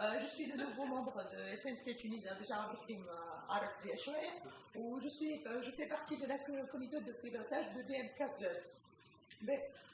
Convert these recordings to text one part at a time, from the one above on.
Euh, je suis de nouveau membre de SNC Tunis, hein, déjà avec عرف فيها شوية و je suis je fais partie de la comité de pilotage de DMK Plus.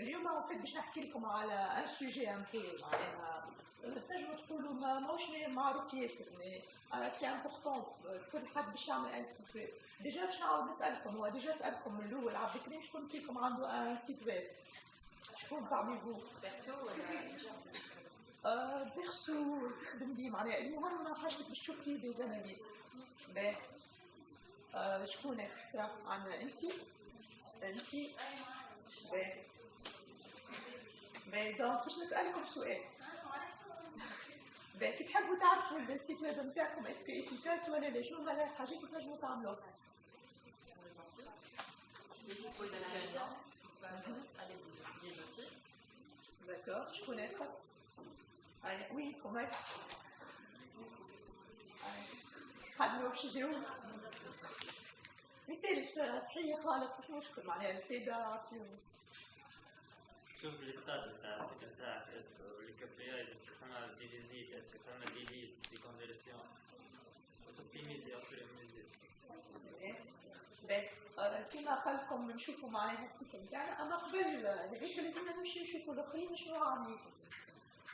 اليوم en fait باش نحكي لكم على ان sujet un peu معناها تنجموا تقولوا ما ماهوش معروف ياسر mais c'est important كل حد باش يعمل un site web déjà باش نعاود نسالكم هو déjà سالكم من الأول عبد الكريم شكون فيكم عنده un site web شكون parmi vous. perso ولا perso تخدم بيه معناها المهم حاجتك باش تشوف فيه des analyses باهي شكون اقترح عنا انت انت باهي باهي donc باش نسالكم سؤال باهي كي تحبوا تعرفوا ال site web نتاعكم est-ce que efficace ولا لا هما الحاجات اللي تنجموا تعملوها D'accord, je connais pas. Allez, oui, comment خدنا وش جو مثال صحيح خالق مش مشكل معناها السيدة عطيهم شوف الاستاد تاع السكن تاعك اسكو الكابرياج اسكو فما دي فيزيت اسكو فما دي ليست دي كونفيرسيون وتوبتيميزي اوبتيميزي باهي كيما قال لكم نشوفوا معناها السيت نتاعنا اما قبل هذيك لازمنا نمشي نشوفوا الاخرين شنو عاملين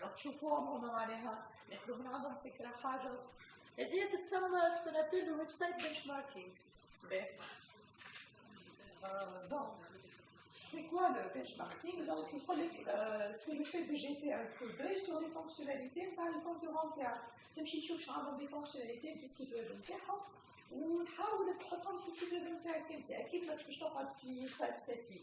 donc شوفوهم هما معناها ناخذوا من عندهم فكره حاجة هذه تتسمى سكون le website benchmarking donc C'est quoi le benchmarking Donc, il faut c'est le fait de jeter un coup d'œil sur les fonctionnalités par les concurrents تمشي تشوف شنو عندهم des fonctionnalités في ال site web نتاعهم ونحاول تحطهم في ال site web نتاعك انت أكيد ما تمشيش تقعد في phase statique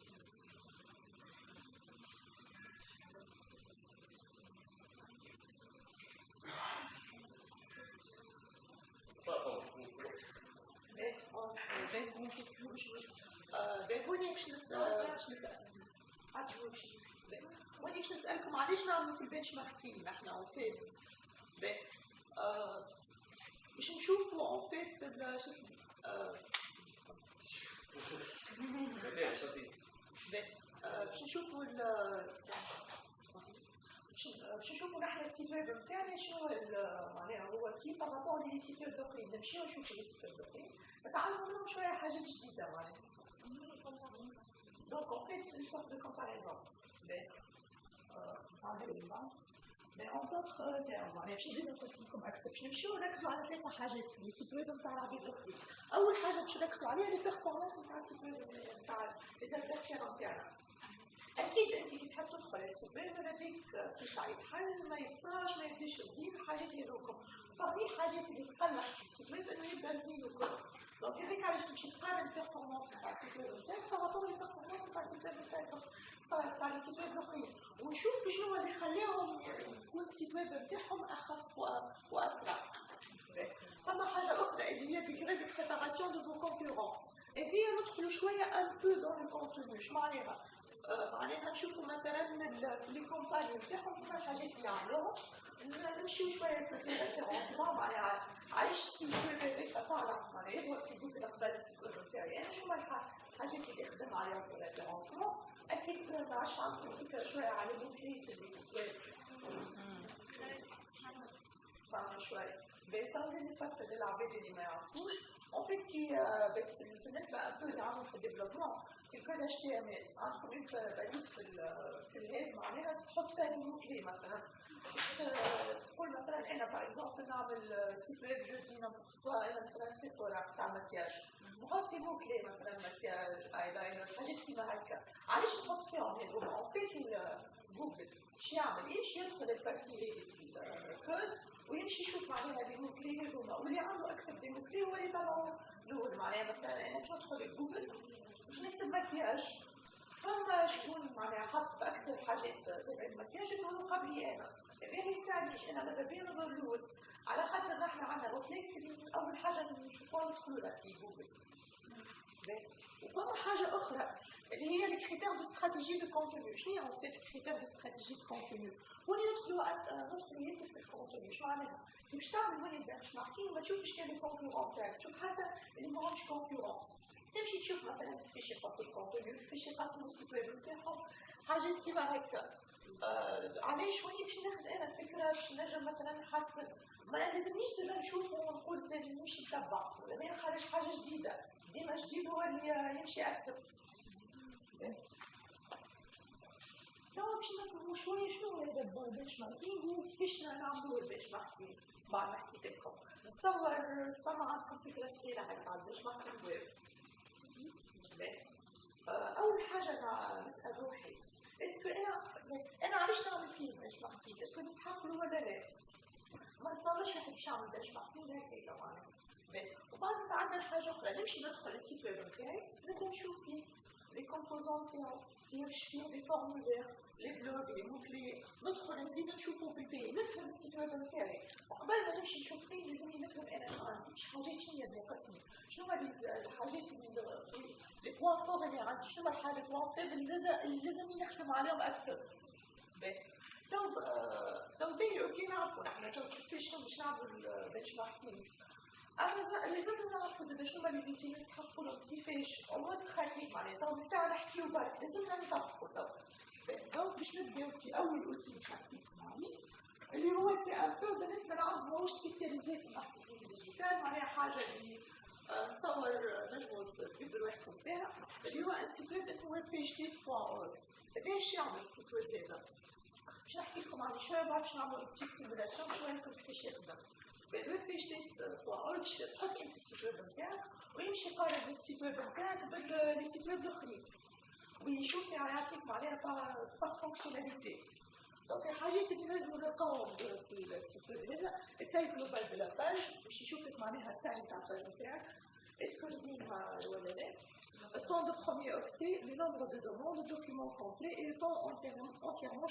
نسالكم علاش نعملوا في ال benchmarking إحنا en fait باش نشوفوا en fait باش نشوفوا باش نشوفوا نحن ال site web نتاعنا شنو معناها هو كيف par rapport les web الاخرين نمشيو نشوفوا les web الاخرين نتعلموا منهم شوية حاجات جديدة معناها. Donc en fait, c'est une sorte de Mais, euh, mais en d'autres termes يعني باش نزيد نقسمكم أكثر باش نمشيو نركزوا على ثلاثة حاجات في ال site web نتاع العباد الاخرين اول حاجة باش نركزوا عليها les performances نتاع ال site web نتاع les adversaires نتاعنا أكيد انت كي تحب تدخل ويب ماذا بيك تطلع يتحل ما يبقاش ما يبداش يزيد حاجات هذوكم فهي حاجات اللي تقلق ويب انه يبدا زين وكل donc هذيك علاش تمشي تقارن ال performance نتاع ال site web نتاعك par rapport les performances نتاع ال site web نتاعك تاع ال site web الاخرين ونشوف شنو اللي خلاهم ويب نتاعهم اخف وأسرع. فما حاجة أخرى اللي هي degré de préparation de concurrents هي ندخلوا شوية un peu dans le contenu شو معناها معناها نشوفوا مثلا في les compagnies نتاعهم كيفاش حاجات اللي عملوهم نمشيو شوية في ال référencement معناها علاش ال site web هذاك تعرف معناها يظهر في جوجل قبل ال site web نتاعي أنا شو الحاجات اللي خدم عليها في ال référencement أكيد ما عادش عندكم فكره شوية على الموتري في ال site web فاهمه شوية بيتم نفسر للعباد اللي ما يعرفوش en fait كي بالنسبة un peu اللي عندهم في الديفلوبمون في كل HTML عندكم انت balise في في ال head معناها تحط فيها الموتري مثلا. تقول مثلا أنا par exemple نعمل site web je dis أنا مثلا سيفورا تاع مكياج. نحط mots clés مثلا مكياج ايلاينر حاجات كيما هكا علاش نحط فيهم هذوما en fait جوجل شو يعمل يمشي يدخل ال partie هذه تكون معناها حط أكثر حاجات تبع المكياج اللي هو قبلي أنا ما يساعدنيش أنا ماذا بيا نضرب على خاطر نحن عندنا réflexe اللي أول حاجة نشوفوها الخلوره في جوجل. وفما حاجة أخرى اللي هي ال critères de stratégie de contenu شنو يعني هي en fait ال critères de stratégie de contenu اللي ندخلوا ندخلوا ياسر في ال contenu شو معناها باش تعمل وين benchmarking ما تشوفش كان ال concurrent تاعك تشوف حتى اللي ماهمش concurrents تمشي تشوف مثلا يحطوا ال contenu كيفاش يقسموا ال site web نتاعهم حاجات كيما هكا؟ آه علاش وين باش ناخذ أنا فكرة باش نجم مثلا نحسن ما لازمنيش زاد نشوف ونقول لازم نمشي نتبع ولا خارج حاجة جديدة. ديما جديد هو اللي يمشي أكثر. توا باش نفهموا شوية شنو هو هذا ال benchmarking وكيفاش نعملوا ال benchmarking بعد ما حكيت لكم. نتصور فما عندكم فكرة صغيره هكا على ال benchmarking web أول حاجة نسال روحي est-ce que أنا أنا علاش نعمل فيه benchmarking est-ce que نستحق له ولا لا ما نتصورش واحد باش يعمل benchmarking هكا طبعا. وبعد عندنا حاجة أخرى نمشي ندخل ال site web نتاعي نبدأ نشوف فيه les composants تاعو كيفاش فيه les formulaires les blocs les mots clés ندخل نزيد نشوفو بي بي نفهم ال site web نتاعي وقبل ما نمشي نشوف فيه لازمني نفهم أنا شنو عندي شي حاجات شنو هي ناقصني شنو هما الحاجات اللي اللي faibles زاد اللي لازمني نخدم عليهم أكثر تو تو بي okay نعرفوا نحن كيفاش باش نعملوا ال benchmarking أنا لازم نعرفوا زاد شنو هما les outils نستحقوا لهم كيفاش en pratique معناها تو بالساعة نحكيو برك لازمنا نطبقوا تو donc باش نبداو في أول outil نحكيك معي اللي هو c'est un peu بالنسبة لعرض ماهوش spécialisé في ال marketing digital معناها حاجة اللي نتصور نجموا تبدوا روحكم فيها اللي هو un site web اسمه ويب بيج تيست بوان اورg باش يعمل ال site web هذا باش نحكي لكم عليه شوية بعد باش نعمل petite simulation شوية لكم كيفاش يخدم ب WebPageTest point org تحط انت ال site web نتاعك ويمشي يقارن ال site web نتاعك ب les sites web الاخرين ويشوف يعطيك معناها بار فونكسيوناليتي دونك الحاجات اللي لازم نلقاهم في السيت ويب هذا التاي جلوبال دو لا باج باش يشوف لك معناها التاي تاع الباج نتاعك اسكو زينها ولا لا le de demande, documents complets et temps entièrement, entièrement.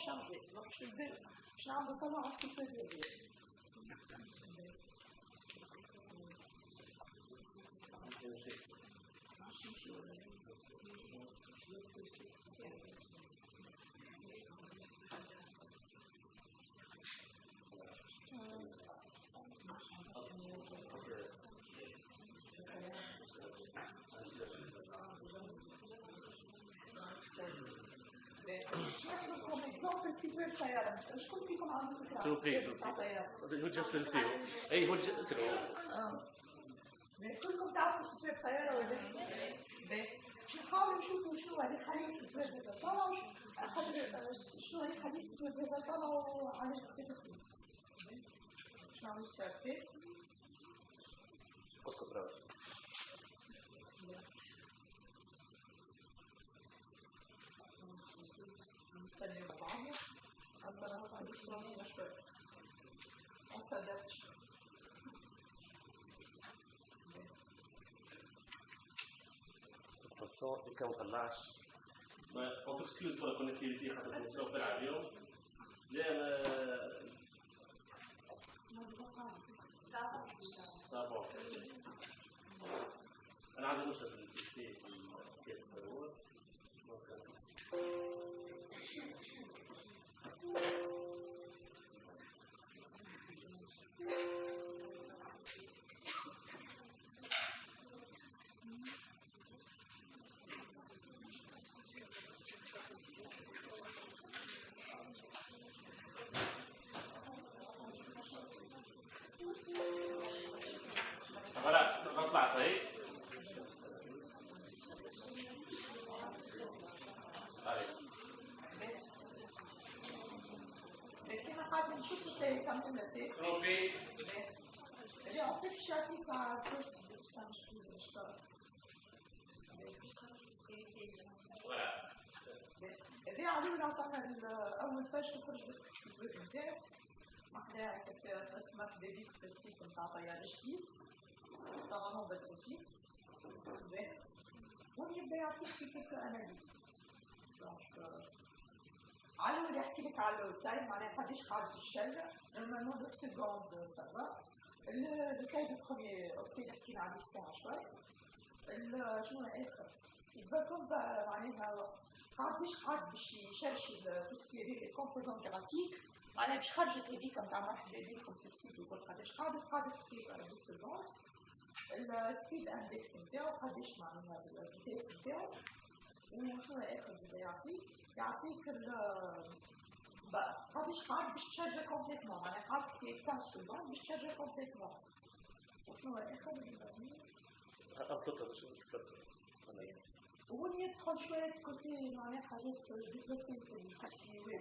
Donc, je vais, comment un petit peu de وجه السلسلة اي وجه السلسلة كلكم تعرفوا ستويب طيارة ولا باش نحاولوا نشوفوا شنو هذه خلي ستويب هذا طلعوا خاطر شنو هذه خلي ستويب هذا طلعوا على ستويب باش نعملوا ستويب تيست قصة براوي so, ik kan het naast. Maar als ik scuus door conectividade ik jullie hier. كتاب اسمك ديبيت في السيت نتاع طيار جديد طبعا بالتوفيق وين يبدا يعطيك في كيك اناليز على اللي يحكي لك على التايم معناها قداش قعدت الشارع نورمالمون دو سكوند سافا الكاي دو بروميي أوكي حكينا عليه الساعة شوي شنو اخر يتبقوا معناها قديش قعد باش يشرشي tout ce qui les composants graphiques معناها باش خرجت هذيك نتاع مرحبا بكم في ال site وكل قداش قعدت قعدت في 10 secondes ال speed index نتاعو قداش معناها ال vitesse نتاعو وشنو اخر زاد يعطيك؟ يعطيك ال قداش قعد باش تشارجا complètement معناها قعد في 10 secondes باش تشارجا complètement وشنو اخر أنطلق باش نتفكر وهو يدخل شوية كوتي معناها حاجات ديفلوبي في الحكي ويب